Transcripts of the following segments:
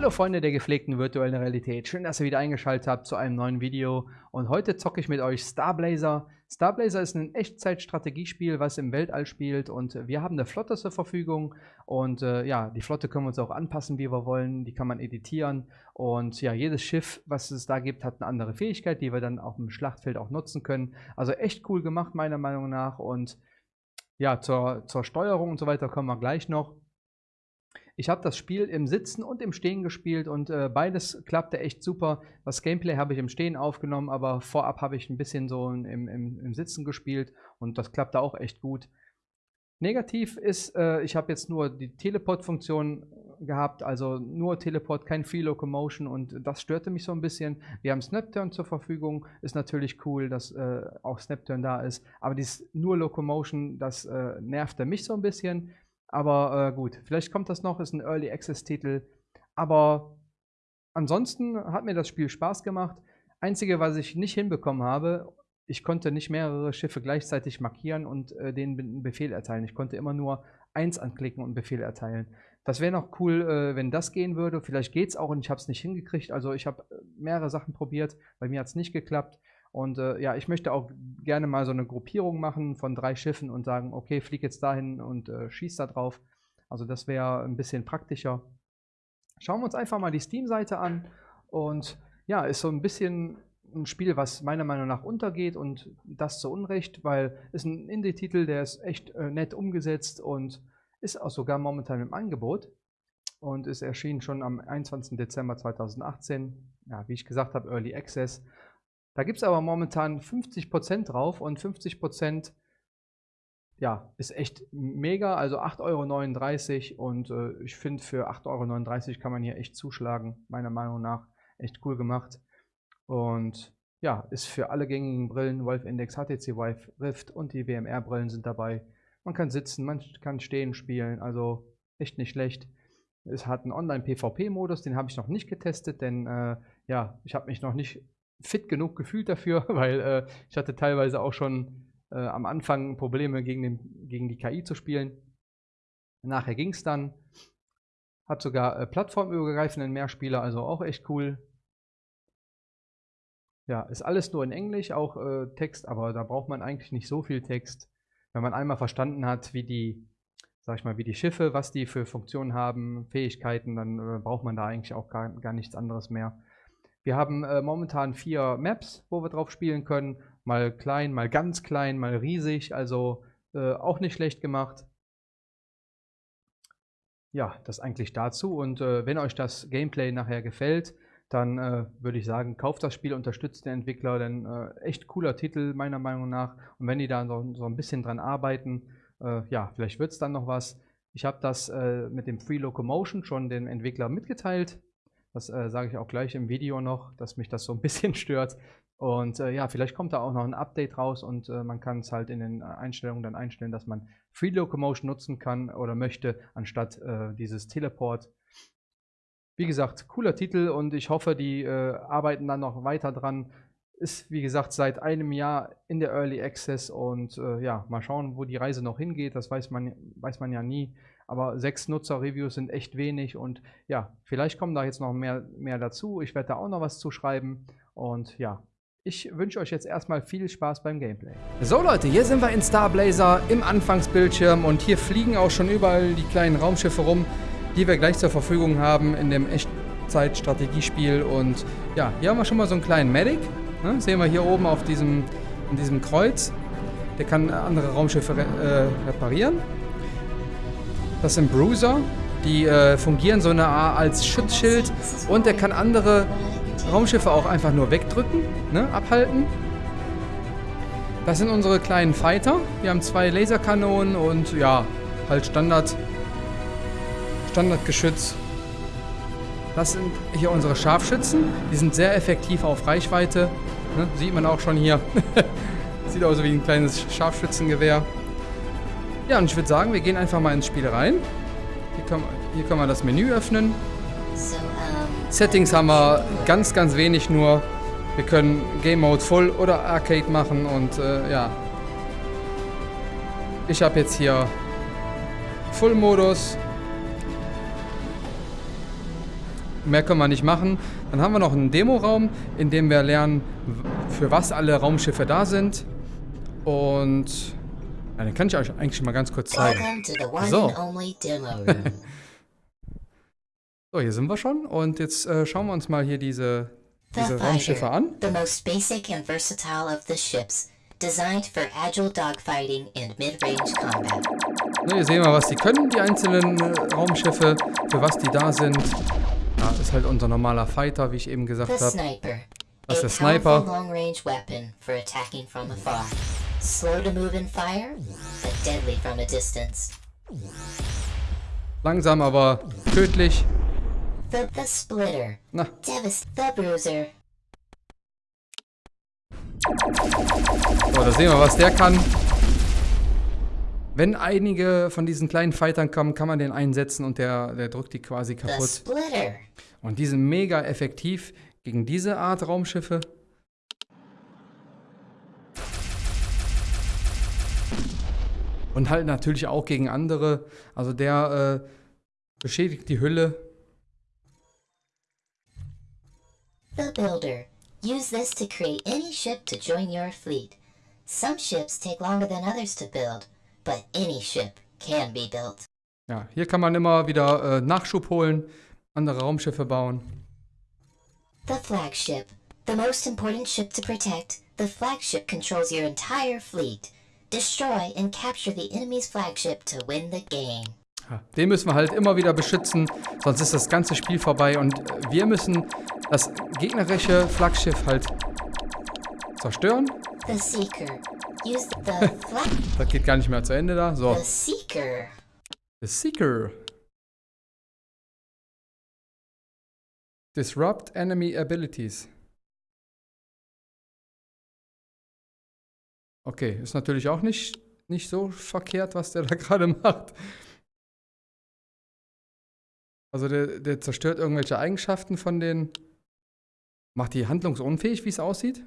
Hallo Freunde der gepflegten virtuellen Realität, schön, dass ihr wieder eingeschaltet habt zu einem neuen Video. Und heute zocke ich mit euch Starblazer. Starblazer ist ein Echtzeit-Strategiespiel, was im Weltall spielt. Und wir haben eine Flotte zur Verfügung. Und äh, ja, die Flotte können wir uns auch anpassen, wie wir wollen, die kann man editieren. Und ja, jedes Schiff, was es da gibt, hat eine andere Fähigkeit, die wir dann auf dem Schlachtfeld auch nutzen können. Also echt cool gemacht meiner Meinung nach. Und ja, zur, zur Steuerung und so weiter kommen wir gleich noch. Ich habe das Spiel im Sitzen und im Stehen gespielt und äh, beides klappte echt super. Das Gameplay habe ich im Stehen aufgenommen, aber vorab habe ich ein bisschen so im, im, im Sitzen gespielt und das klappte auch echt gut. Negativ ist, äh, ich habe jetzt nur die Teleport-Funktion gehabt, also nur Teleport, kein Free Locomotion und das störte mich so ein bisschen. Wir haben Snapturn zur Verfügung, ist natürlich cool, dass äh, auch Snapturn da ist, aber dieses nur Locomotion, das äh, nervte mich so ein bisschen. Aber äh, gut, vielleicht kommt das noch, ist ein Early Access Titel. Aber ansonsten hat mir das Spiel Spaß gemacht. Einzige, was ich nicht hinbekommen habe, ich konnte nicht mehrere Schiffe gleichzeitig markieren und äh, denen einen Befehl erteilen. Ich konnte immer nur eins anklicken und Befehl erteilen. Das wäre noch cool, äh, wenn das gehen würde. Vielleicht geht es auch und ich habe es nicht hingekriegt. Also ich habe äh, mehrere Sachen probiert, bei mir hat es nicht geklappt. Und äh, ja, ich möchte auch gerne mal so eine Gruppierung machen von drei Schiffen und sagen, okay, flieg jetzt dahin und äh, schieß da drauf. Also das wäre ein bisschen praktischer. Schauen wir uns einfach mal die Steam-Seite an. Und ja, ist so ein bisschen ein Spiel, was meiner Meinung nach untergeht und das zu Unrecht, weil es ein Indie-Titel, der ist echt äh, nett umgesetzt und ist auch sogar momentan im Angebot und ist erschienen schon am 21. Dezember 2018. Ja, wie ich gesagt habe, Early Access. Da gibt es aber momentan 50% drauf und 50% ja, ist echt mega, also 8,39 Euro und äh, ich finde für 8,39 Euro kann man hier echt zuschlagen, meiner Meinung nach echt cool gemacht und ja, ist für alle gängigen Brillen, Wolf Index, HTC Vive Rift und die WMR Brillen sind dabei. Man kann sitzen, man kann stehen spielen, also echt nicht schlecht. Es hat einen Online-PvP-Modus, den habe ich noch nicht getestet, denn äh, ja, ich habe mich noch nicht fit genug gefühlt dafür, weil äh, ich hatte teilweise auch schon äh, am Anfang Probleme gegen, den, gegen die KI zu spielen. Nachher ging es dann. Hat sogar äh, plattformübergreifenden Mehrspieler, also auch echt cool. Ja, ist alles nur in Englisch, auch äh, Text, aber da braucht man eigentlich nicht so viel Text. Wenn man einmal verstanden hat, wie die, sag ich mal, wie die Schiffe, was die für Funktionen haben, Fähigkeiten, dann äh, braucht man da eigentlich auch gar, gar nichts anderes mehr. Wir haben äh, momentan vier Maps, wo wir drauf spielen können. Mal klein, mal ganz klein, mal riesig. Also äh, auch nicht schlecht gemacht. Ja, das eigentlich dazu. Und äh, wenn euch das Gameplay nachher gefällt, dann äh, würde ich sagen, kauft das Spiel, unterstützt den Entwickler, denn äh, echt cooler Titel meiner Meinung nach. Und wenn die da so, so ein bisschen dran arbeiten, äh, ja, vielleicht wird es dann noch was. Ich habe das mit dem Free Locomotion schon dem Entwickler mitgeteilt. Das äh, sage ich auch gleich im Video noch, dass mich das so ein bisschen stört. Und äh, ja, vielleicht kommt da auch noch ein Update raus und äh, man kann es halt in den Einstellungen dann einstellen, dass man Free Locomotion nutzen kann oder möchte, anstatt äh, dieses Teleport. Wie gesagt, cooler Titel und ich hoffe, die äh, arbeiten dann noch weiter dran. Ist, wie gesagt, seit einem Jahr in der Early Access und äh, ja, mal schauen, wo die Reise noch hingeht. Das weiß man, weiß man ja nie aber sechs Nutzer-Reviews sind echt wenig und ja, vielleicht kommen da jetzt noch mehr, mehr dazu. Ich werde da auch noch was zuschreiben und ja, ich wünsche euch jetzt erstmal viel Spaß beim Gameplay. So Leute, hier sind wir in Starblazer im Anfangsbildschirm und hier fliegen auch schon überall die kleinen Raumschiffe rum, die wir gleich zur Verfügung haben in dem Echtzeit-Strategiespiel und ja, hier haben wir schon mal so einen kleinen Medic, ne? sehen wir hier oben auf diesem, in diesem Kreuz. Der kann andere Raumschiffe äh, reparieren. Das sind Bruiser, die äh, fungieren so eine Art als Schutzschild und der kann andere Raumschiffe auch einfach nur wegdrücken, ne, abhalten. Das sind unsere kleinen Fighter. Wir haben zwei Laserkanonen und ja, halt Standard, Standardgeschütz. Das sind hier unsere Scharfschützen. Die sind sehr effektiv auf Reichweite. Ne, sieht man auch schon hier. Sieht aus wie ein kleines Scharfschützengewehr. Ja, und ich würde sagen, wir gehen einfach mal ins Spiel rein. Hier können, hier können wir das Menü öffnen. Settings haben wir ganz, ganz wenig nur. Wir können Game Mode Full oder Arcade machen und äh, ja. Ich habe jetzt hier Full Modus. mehr können wir nicht machen. Dann haben wir noch einen Demoraum, in dem wir lernen, für was alle Raumschiffe da sind. Und ja, den kann ich euch eigentlich mal ganz kurz zeigen. So. so, hier sind wir schon. Und jetzt äh, schauen wir uns mal hier diese, diese Raumschiffe an. The most basic and versatile of the ships. Designed for agile dogfighting and mid-range combat. Ne, hier sehen wir, was die können, die einzelnen äh, Raumschiffe, für was die da sind. Ja, ist halt unser normaler Fighter, wie ich eben gesagt habe. Das ist der Sniper. Slow to move and fire, but deadly from a distance. Langsam, aber tödlich. The, the Splitter. Na. Devast the Bruiser. So, da sehen wir, was der kann. Wenn einige von diesen kleinen Fightern kommen, kann man den einsetzen und der, der drückt die quasi kaputt. Und die sind mega effektiv gegen diese Art Raumschiffe. Und halt natürlich auch gegen andere. Also der äh, beschädigt die Hülle. The Builder. Use this to create any ship to join your fleet. Some ships take longer than others to build, but any ship can be built. Ja, hier kann man immer wieder äh, Nachschub holen, andere Raumschiffe bauen. The flagship. The most important ship to protect, the flagship controls your entire fleet. Destroy and capture the enemy's flagship to win the game. Den müssen wir halt immer wieder beschützen, sonst ist das ganze Spiel vorbei und äh, wir müssen das gegnerische Flaggschiff halt zerstören. The Seeker. Use the flag das geht gar nicht mehr zu Ende da. So. The Seeker. The Seeker. Disrupt enemy abilities. Okay, ist natürlich auch nicht, nicht so verkehrt, was der da gerade macht. Also der, der zerstört irgendwelche Eigenschaften von den... Macht die handlungsunfähig, wie es aussieht?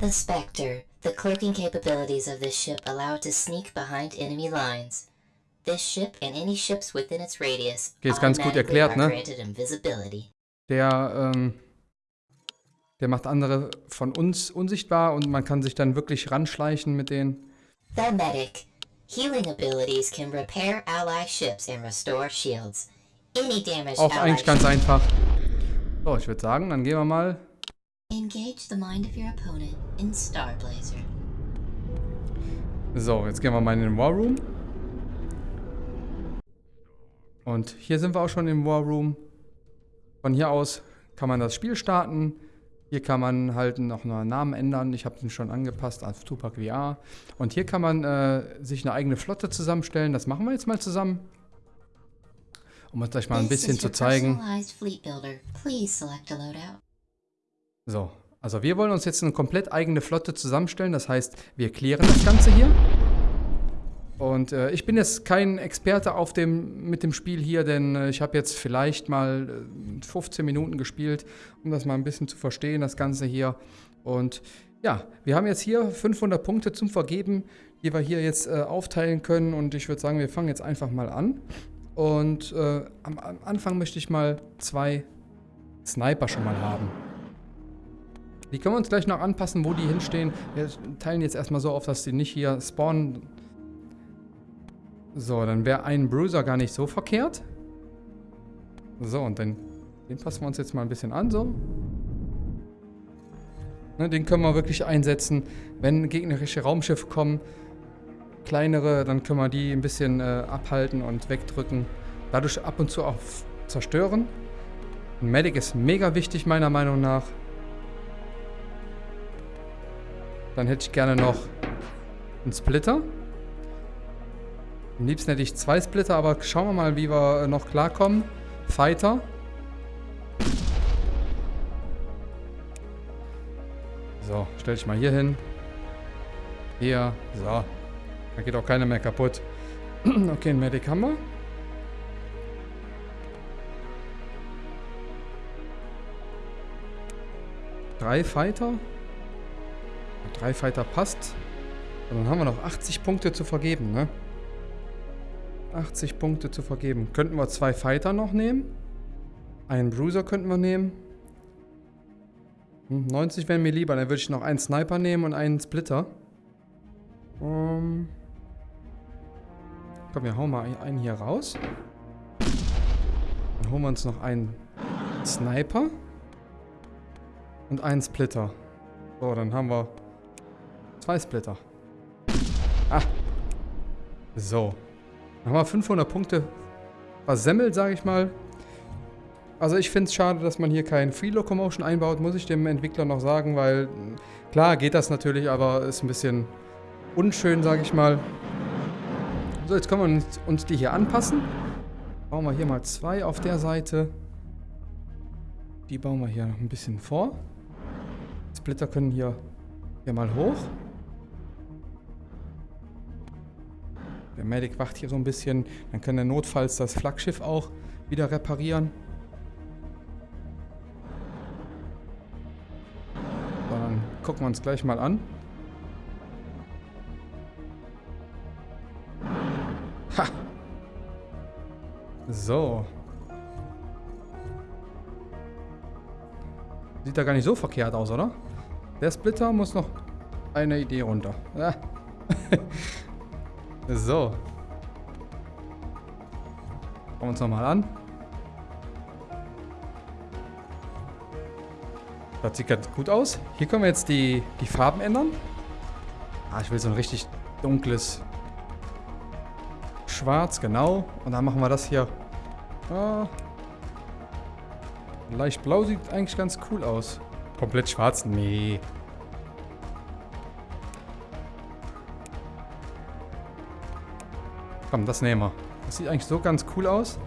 The Spectre. The cloaking capabilities of this ship allow it to sneak behind enemy lines. This ship and any ships within its radius okay, ist ganz gut erklärt, ne? Der, ähm, der macht andere von uns unsichtbar und man kann sich dann wirklich ranschleichen mit denen. The Medic. Healing abilities can repair ally ships and restore shields. Any damage Auch eigentlich ganz einfach. So, ich würde sagen, dann gehen wir mal. Engage the mind of your opponent in Starblazer. So, jetzt gehen wir mal in den War Room. Und hier sind wir auch schon im War Room. Von hier aus kann man das Spiel starten. Hier kann man halt noch einen Namen ändern. Ich habe den schon angepasst auf Tupac VR. Und hier kann man äh, sich eine eigene Flotte zusammenstellen. Das machen wir jetzt mal zusammen. Um uns gleich mal ein bisschen zu zeigen. So, also wir wollen uns jetzt eine komplett eigene Flotte zusammenstellen. Das heißt, wir klären das Ganze hier. Und äh, ich bin jetzt kein Experte auf dem, mit dem Spiel hier, denn äh, ich habe jetzt vielleicht mal äh, 15 Minuten gespielt, um das mal ein bisschen zu verstehen, das Ganze hier. Und ja, wir haben jetzt hier 500 Punkte zum Vergeben, die wir hier jetzt äh, aufteilen können. Und ich würde sagen, wir fangen jetzt einfach mal an. Und äh, am, am Anfang möchte ich mal zwei Sniper schon mal haben. Die können wir uns gleich noch anpassen, wo die hinstehen. Wir teilen jetzt erstmal so auf, dass die nicht hier spawnen so, dann wäre ein Bruiser gar nicht so verkehrt. So, und dann den passen wir uns jetzt mal ein bisschen an, so. Ne, den können wir wirklich einsetzen, wenn gegnerische Raumschiffe kommen. Kleinere, dann können wir die ein bisschen äh, abhalten und wegdrücken. Dadurch ab und zu auch zerstören. Ein Medic ist mega wichtig, meiner Meinung nach. Dann hätte ich gerne noch einen Splitter. Am liebsten hätte ich zwei Splitter, aber schauen wir mal, wie wir noch klarkommen. Fighter. So, stell dich mal hier hin. Hier. So. Da geht auch keiner mehr kaputt. okay, ein Medic haben wir. Drei Fighter. Drei Fighter passt. Und dann haben wir noch 80 Punkte zu vergeben, ne? 80 Punkte zu vergeben. Könnten wir zwei Fighter noch nehmen? Einen Bruiser könnten wir nehmen. 90 hm, wären mir lieber. Dann würde ich noch einen Sniper nehmen und einen Splitter. Um, komm, wir hauen mal einen hier raus. Dann holen wir uns noch einen Sniper. Und einen Splitter. So, dann haben wir zwei Splitter. Ah. So. Wir 500 Punkte versemmelt, sage ich mal. Also ich finde es schade, dass man hier kein Free Locomotion einbaut, muss ich dem Entwickler noch sagen, weil klar geht das natürlich, aber ist ein bisschen unschön, sage ich mal. So, jetzt können wir uns, uns die hier anpassen. Bauen wir hier mal zwei auf der Seite. Die bauen wir hier noch ein bisschen vor. Splitter können hier, hier mal hoch. Der Medic wacht hier so ein bisschen. Dann kann er notfalls das Flaggschiff auch wieder reparieren. So, dann gucken wir uns gleich mal an. Ha! So. Sieht da gar nicht so verkehrt aus, oder? Der Splitter muss noch eine Idee runter. Ja. so. Schauen wir uns nochmal an. Das sieht ganz gut aus. Hier können wir jetzt die, die Farben ändern. Ah, ich will so ein richtig dunkles Schwarz, genau. Und dann machen wir das hier. Ah, leicht blau sieht eigentlich ganz cool aus. Komplett schwarz? Nee. Komm, das nehmen wir. Das sieht eigentlich so ganz cool aus.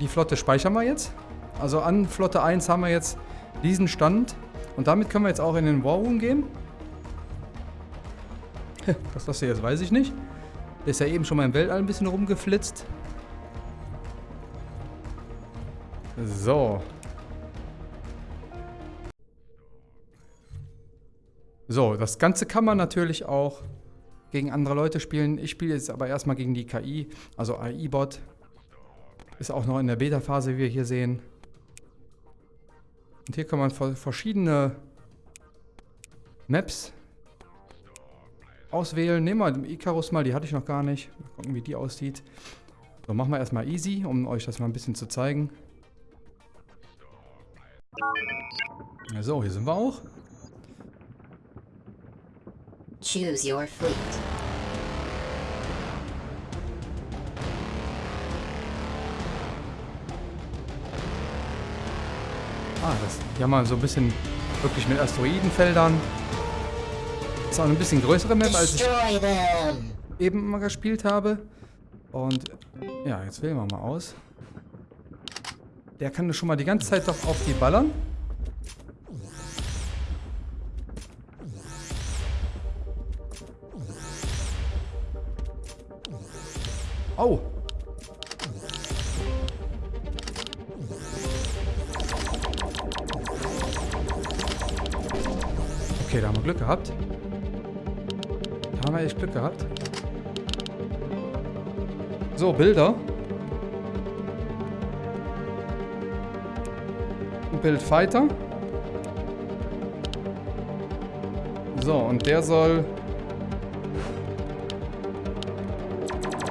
Die Flotte speichern wir jetzt. Also an Flotte 1 haben wir jetzt diesen Stand. Und damit können wir jetzt auch in den War Room gehen. Was das hier jetzt, weiß ich nicht. Der ist ja eben schon mal im Weltall ein bisschen rumgeflitzt. So. So, das Ganze kann man natürlich auch gegen andere Leute spielen. Ich spiele jetzt aber erstmal gegen die KI, also AI-Bot. Ist auch noch in der Beta-Phase, wie wir hier sehen. Und hier kann man verschiedene Maps auswählen. Nehmen wir Icarus mal, die hatte ich noch gar nicht. Mal gucken, wie die aussieht. So, machen wir erstmal easy, um euch das mal ein bisschen zu zeigen. So, hier sind wir auch. Choose your fleet. Ah, das, haben wir so ein bisschen wirklich mit Asteroidenfeldern. Das ist auch ein bisschen größere Map, als ich eben mal gespielt habe. Und ja, jetzt wählen wir mal aus. Der kann schon mal die ganze Zeit doch auf die ballern. Oh. Okay, da haben wir Glück gehabt. Da haben wir echt Glück gehabt. So, Bilder. Bild Fighter. So, und der soll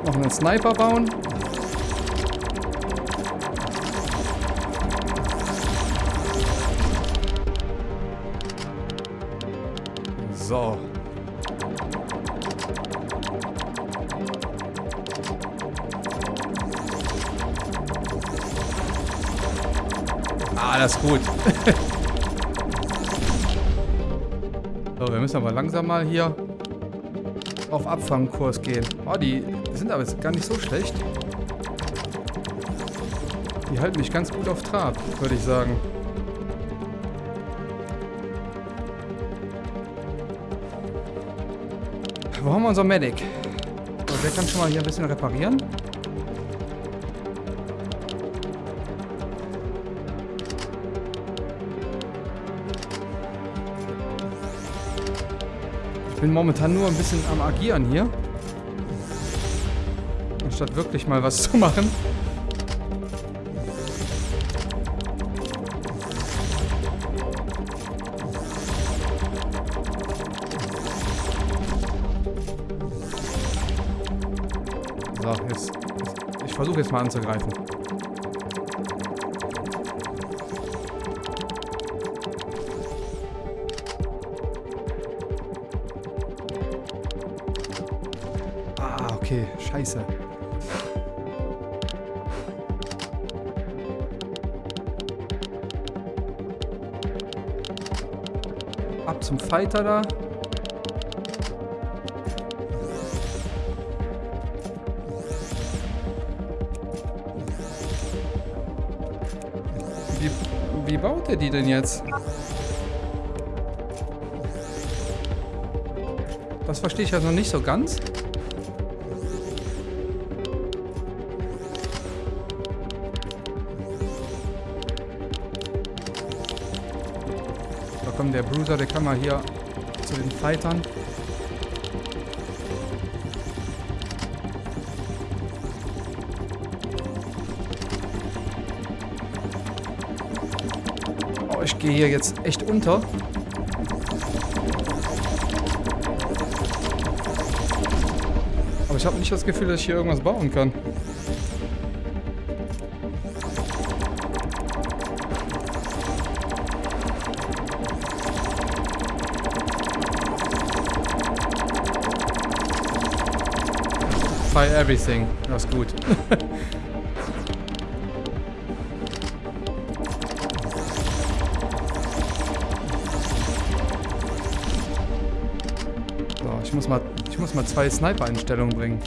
noch einen Sniper bauen. So. Alles gut. so, wir müssen aber langsam mal hier auf Abfangkurs gehen. Oh, die sind aber gar nicht so schlecht. Die halten mich ganz gut auf Trab, würde ich sagen. Wo haben wir unser Medic? Der kann schon mal hier ein bisschen reparieren. Ich bin momentan nur ein bisschen am Agieren hier. Anstatt wirklich mal was zu machen. So, jetzt. jetzt ich versuche jetzt mal anzugreifen. Fighter da. Wie, wie baut er die denn jetzt? Das verstehe ich ja noch nicht so ganz. Bruiser, der kann mal hier zu den Fightern. Oh, ich gehe hier jetzt echt unter. Aber ich habe nicht das Gefühl, dass ich hier irgendwas bauen kann. Everything. Das ist gut. so, ich muss mal, ich muss mal zwei Sniper-Einstellungen bringen.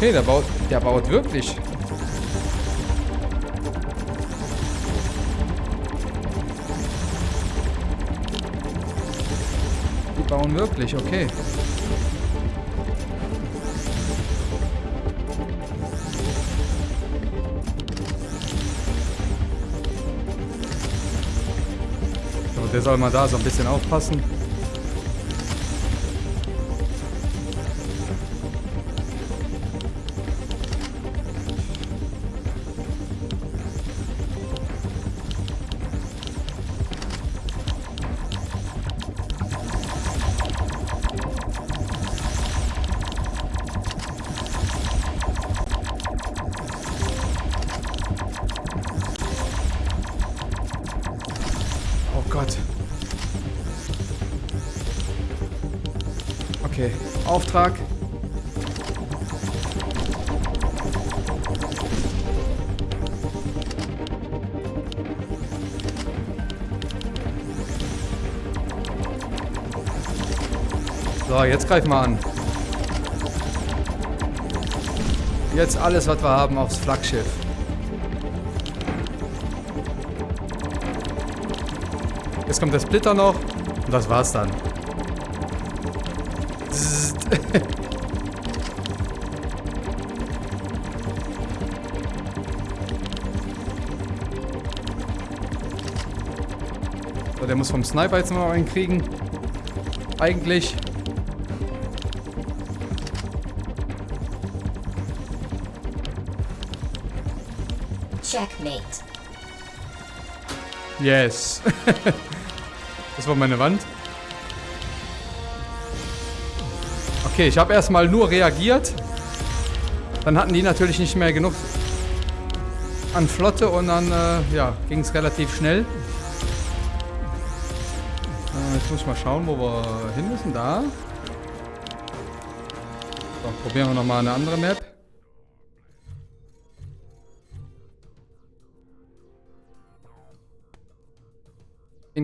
Okay, der baut, der baut wirklich. Die bauen wirklich, okay. So, der soll mal da so ein bisschen aufpassen. So, jetzt greif mal an. Jetzt alles, was wir haben, aufs Flaggschiff. Jetzt kommt der Splitter noch. Und das war's dann. So, der muss vom Sniper jetzt noch einen kriegen. Eigentlich. Yes. das war meine Wand. Okay, ich habe erstmal nur reagiert. Dann hatten die natürlich nicht mehr genug an Flotte und dann äh, ja, ging es relativ schnell. Äh, jetzt muss ich mal schauen, wo wir hin müssen. Da. So, probieren wir nochmal eine andere Map.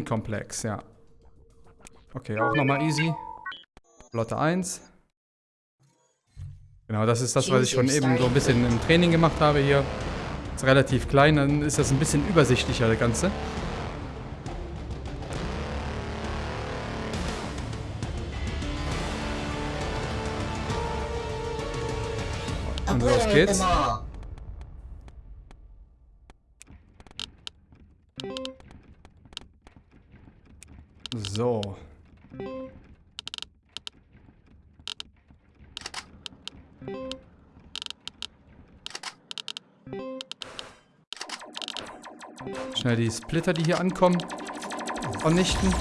Inkomplex, ja. Okay, auch nochmal easy. Flotte 1. Genau, das ist das, was ich schon eben so ein bisschen im Training gemacht habe hier. Ist relativ klein, dann ist das ein bisschen übersichtlicher, das Ganze. Und los geht's. Schnell die Splitter, die hier ankommen, vernichten.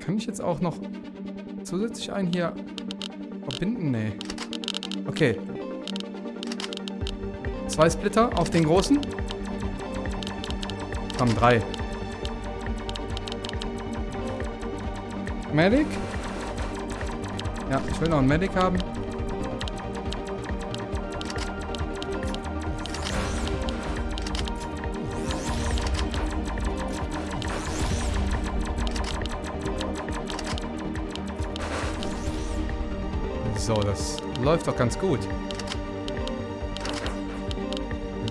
Kann ich jetzt auch noch zusätzlich einen hier verbinden? Nee. Okay. Zwei Splitter auf den großen. Komm, drei. Medic? Ja, ich will noch einen Medic haben. So, das läuft doch ganz gut.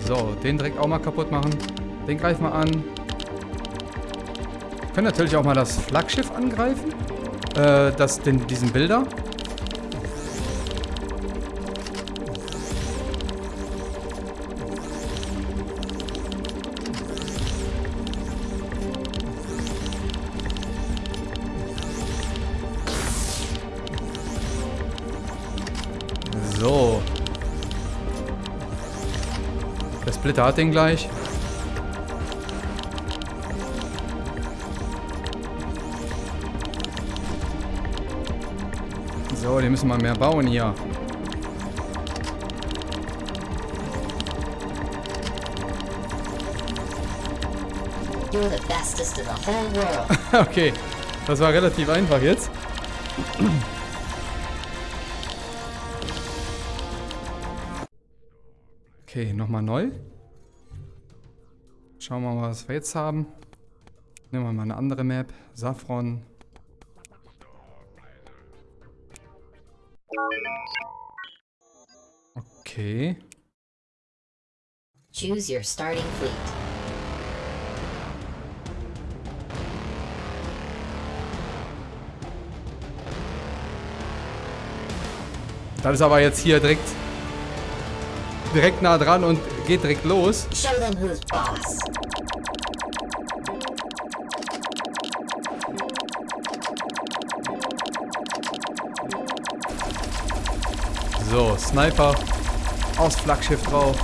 So, den direkt auch mal kaputt machen. Den greifen wir an. Können natürlich auch mal das Flaggschiff angreifen. Äh, das, den, diesen Bilder. Splitter hat den gleich. So, die müssen mal mehr bauen hier. okay, das war relativ einfach jetzt. Okay, nochmal neu. Schauen wir mal, was wir jetzt haben. Nehmen wir mal eine andere Map. Saffron. Okay. Choose your starting fleet. Das ist aber jetzt hier direkt direkt nah dran und geht direkt los. So, Sniper aufs Flaggschiff drauf.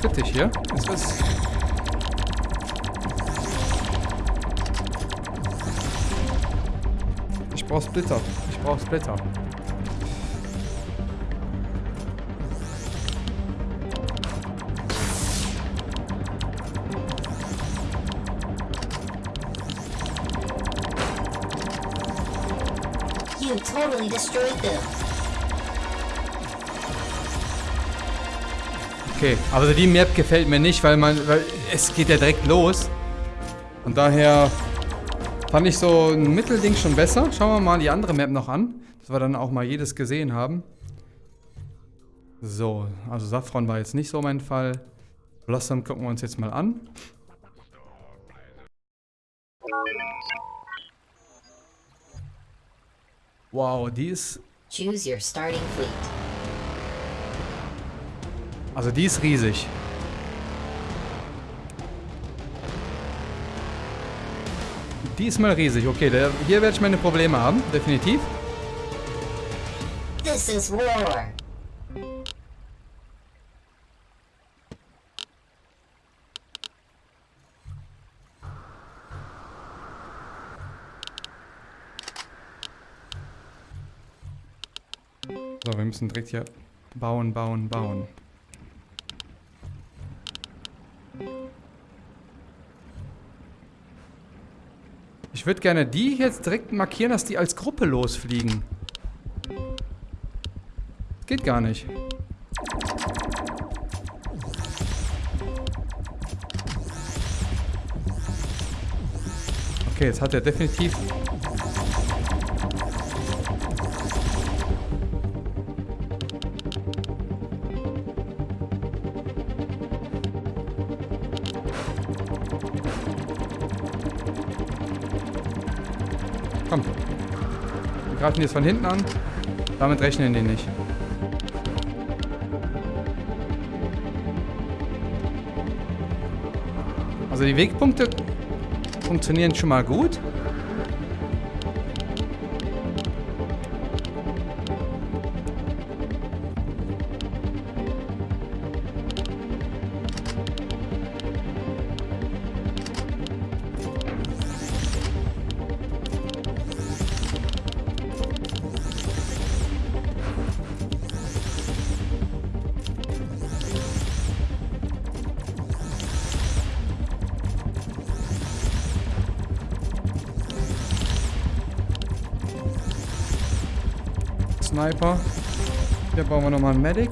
Kritisch hier. Jetzt wird's brauche Splitter. Ich brauche Splitter. You totally destroyed them. Okay, also die Map gefällt mir nicht, weil man, weil es geht ja direkt los. Und daher Fand ich so ein Mittelding schon besser. Schauen wir mal die andere Map noch an. Dass wir dann auch mal jedes gesehen haben. So, also Saffron war jetzt nicht so mein Fall. Blossom gucken wir uns jetzt mal an. Wow, die ist... Choose your starting fleet. Also die ist riesig. Diesmal riesig. Okay, der, hier werde ich meine Probleme haben. Definitiv. This is war. So, wir müssen direkt hier bauen, bauen, bauen. Ich würde gerne die jetzt direkt markieren, dass die als Gruppe losfliegen. Geht gar nicht. Okay, jetzt hat er definitiv... Greifen jetzt von hinten an. Damit rechnen die nicht. Also die Wegpunkte funktionieren schon mal gut. Sniper. Hier bauen wir nochmal einen Medic.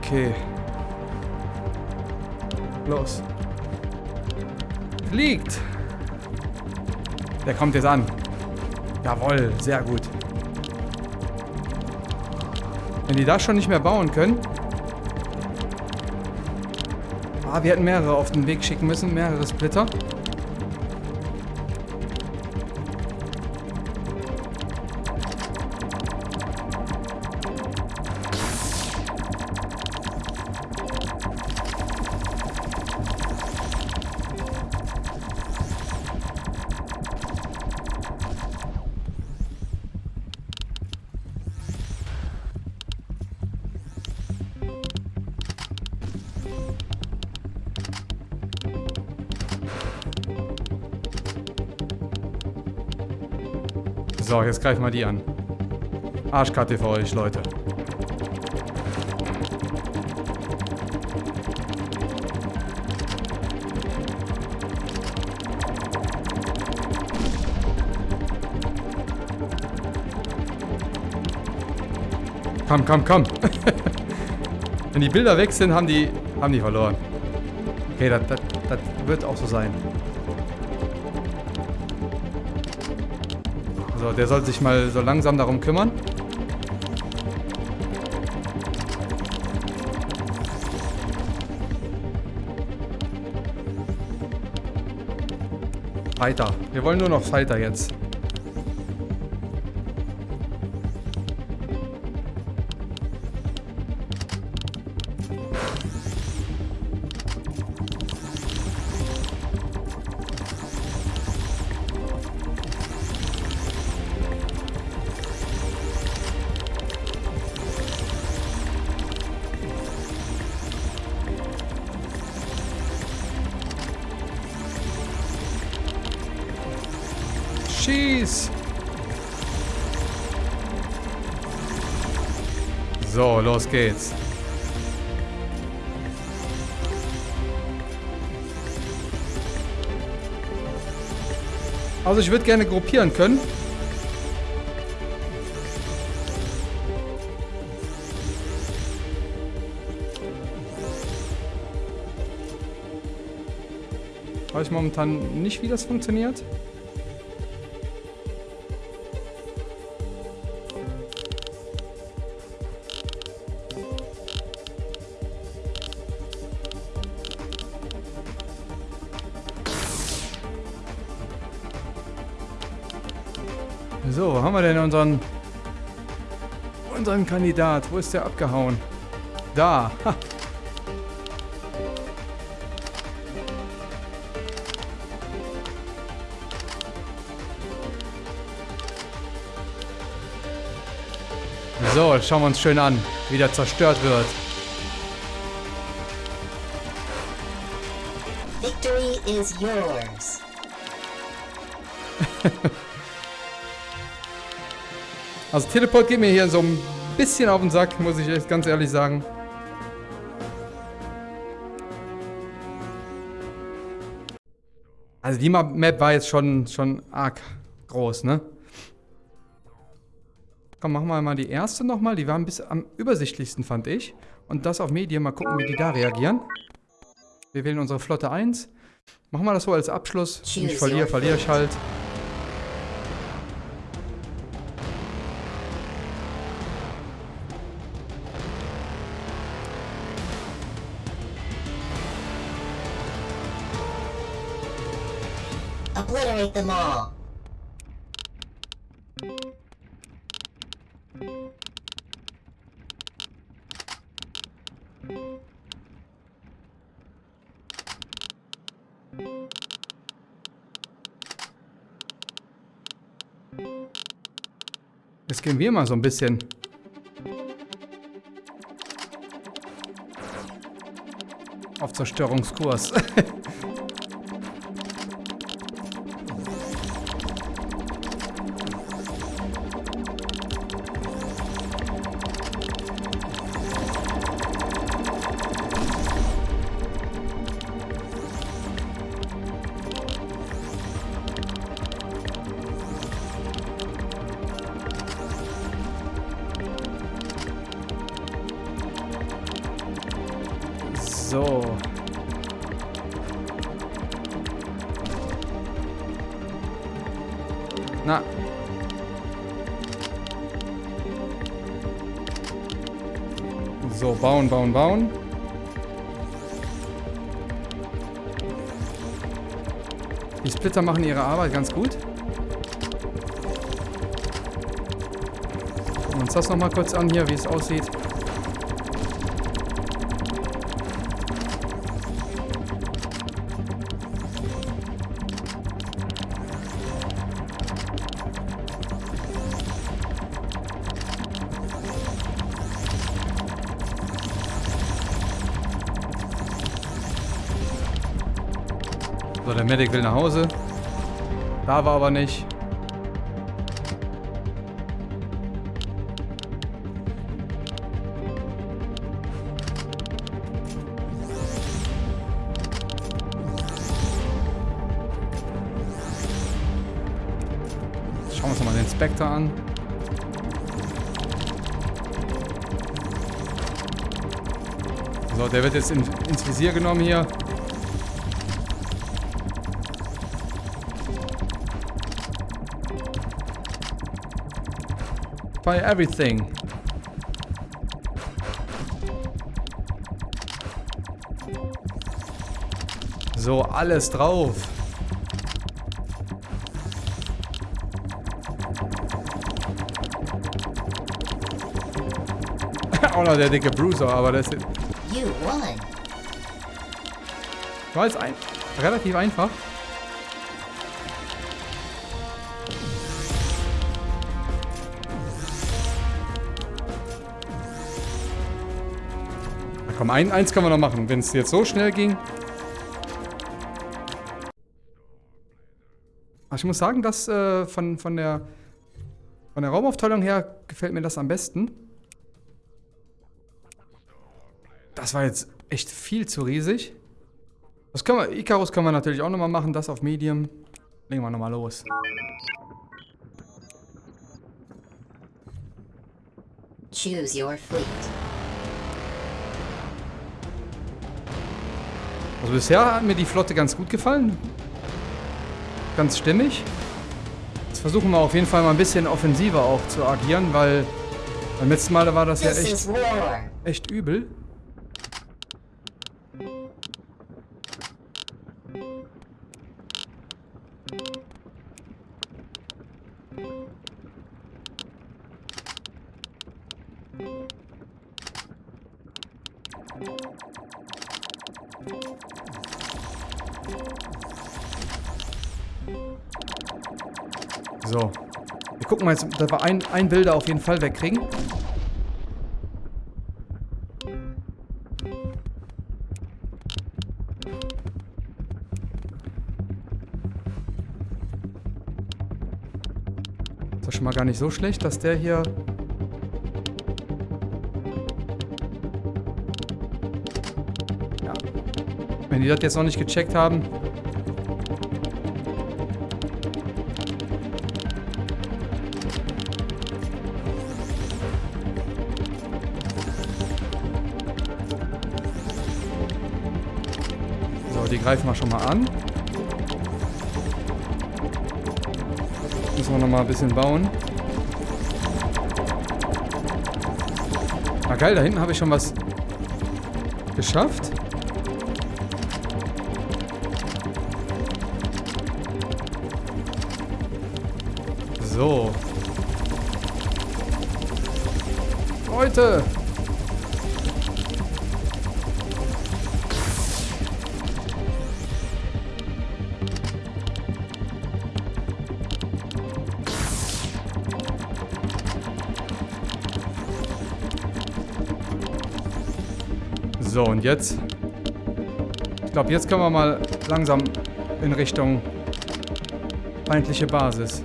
Okay. Los. Fliegt. Der kommt jetzt an. Jawohl, sehr gut. Wenn die das schon nicht mehr bauen können. Ah, wir hätten mehrere auf den Weg schicken müssen, mehrere Splitter. So, jetzt greifen wir die an. Arschkarte für euch, Leute. Komm, komm, komm. Wenn die Bilder weg sind, haben die, haben die verloren. Okay, das, wird auch so sein. So, der soll sich mal so langsam darum kümmern. Fighter. Wir wollen nur noch Fighter jetzt. Schieß! So, los geht's. Also ich würde gerne gruppieren können. Weiß ich momentan nicht, wie das funktioniert. Unseren unseren Kandidat? Wo ist der abgehauen? Da. Ha. So, schauen wir uns schön an, wie der zerstört wird. Victory is yours. also Teleport geht mir hier so ein bisschen auf den Sack, muss ich echt ganz ehrlich sagen. Also die Map war jetzt schon, schon arg groß, ne? Komm, machen wir mal die erste nochmal. Die war ein bisschen am übersichtlichsten, fand ich. Und das auf Medien. Mal gucken, wie die da reagieren. Wir wählen unsere Flotte 1. Machen wir das so als Abschluss. Wenn ich verliere, verliere ich halt. Obliterate them all. Jetzt gehen wir mal so ein bisschen. Auf Zerstörungskurs. bauen. Die Splitter machen ihre Arbeit ganz gut. Gucken wir uns das nochmal kurz an hier, wie es aussieht. So, der Medic will nach Hause. Da war aber nicht. Schauen wir uns mal den Spectre an. So, der wird jetzt in, ins Visier genommen hier. By everything. So, alles drauf. Auch noch der dicke Bruiser, aber das ist... War jetzt ein relativ einfach. Komm, ein, eins können wir noch machen. Wenn es jetzt so schnell ging. ich muss sagen, dass äh, von, von, der, von der Raumaufteilung her gefällt mir das am besten. Das war jetzt echt viel zu riesig. Das können wir, Icarus können wir natürlich auch nochmal machen, das auf Medium. Legen wir nochmal los. Choose your fleet. Also bisher hat mir die Flotte ganz gut gefallen. Ganz stimmig. Jetzt versuchen wir auf jeden Fall mal ein bisschen offensiver auch zu agieren, weil beim letzten Mal war das ja echt, echt übel. So. Wir gucken mal jetzt, dass wir ein, ein Bilder auf jeden Fall wegkriegen. Ist doch schon mal gar nicht so schlecht, dass der hier Ja. Wenn die das jetzt noch nicht gecheckt haben, greifen wir schon mal an. Müssen wir noch mal ein bisschen bauen. Ah geil, da hinten habe ich schon was geschafft. So. Leute! Jetzt? Ich glaube, jetzt können wir mal langsam in Richtung feindliche Basis.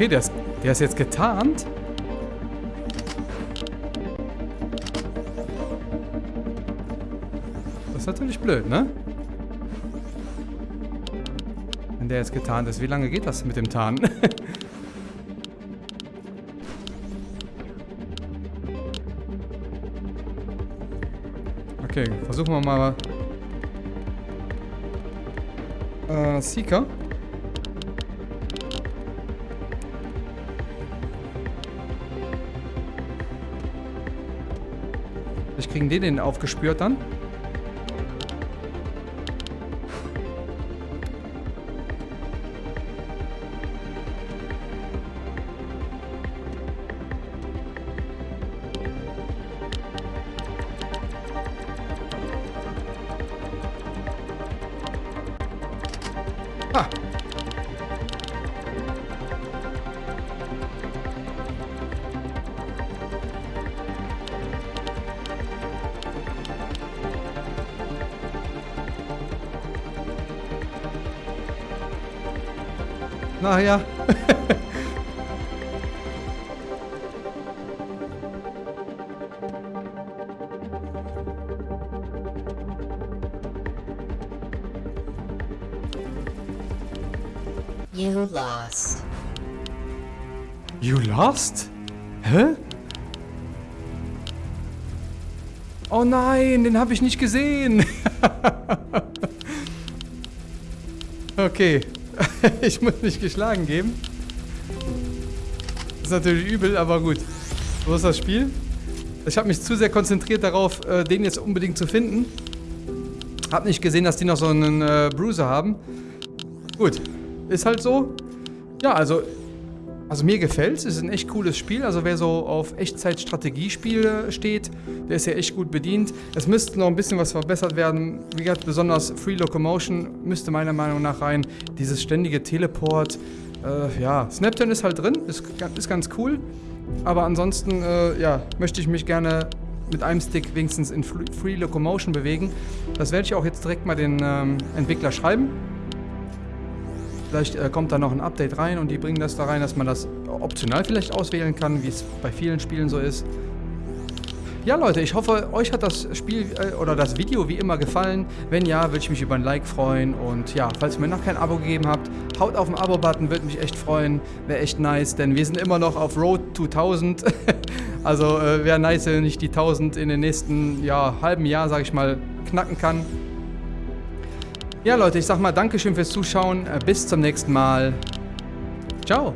Okay, der ist, der ist jetzt getarnt. Das ist natürlich blöd, ne? Wenn der jetzt getarnt ist. Wie lange geht das mit dem Tarnen? okay, versuchen wir mal... Äh, Seeker. Kriegen die den aufgespürt dann. Na ja. You lost. You lost? Hä? Oh nein, den habe ich nicht gesehen. okay. ich muss mich geschlagen geben. Ist natürlich übel, aber gut. So ist das Spiel. Ich habe mich zu sehr konzentriert darauf, äh, den jetzt unbedingt zu finden. Hab nicht gesehen, dass die noch so einen äh, Bruiser haben. Gut, ist halt so. Ja, also, also mir gefällt es. Es ist ein echt cooles Spiel. Also wer so auf Echtzeit-Strategiespiele steht, der ist ja echt gut bedient. Es müsste noch ein bisschen was verbessert werden. Wie gesagt, besonders Free Locomotion müsste meiner Meinung nach rein. Dieses ständige Teleport. Äh, ja, Snapton ist halt drin. Ist, ist ganz cool. Aber ansonsten, äh, ja, möchte ich mich gerne mit einem Stick wenigstens in Free Locomotion bewegen. Das werde ich auch jetzt direkt mal den ähm, Entwickler schreiben. Vielleicht äh, kommt da noch ein Update rein und die bringen das da rein, dass man das optional vielleicht auswählen kann, wie es bei vielen Spielen so ist. Ja Leute, ich hoffe, euch hat das Spiel äh, oder das Video wie immer gefallen. Wenn ja, würde ich mich über ein Like freuen. Und ja, falls ihr mir noch kein Abo gegeben habt, haut auf den Abo-Button, würde mich echt freuen. Wäre echt nice, denn wir sind immer noch auf Road to 1000. also äh, wäre nice, wenn ich die 1000 in den nächsten ja, halben Jahr, sage ich mal, knacken kann. Ja Leute, ich sag mal Dankeschön fürs Zuschauen. Bis zum nächsten Mal. Ciao.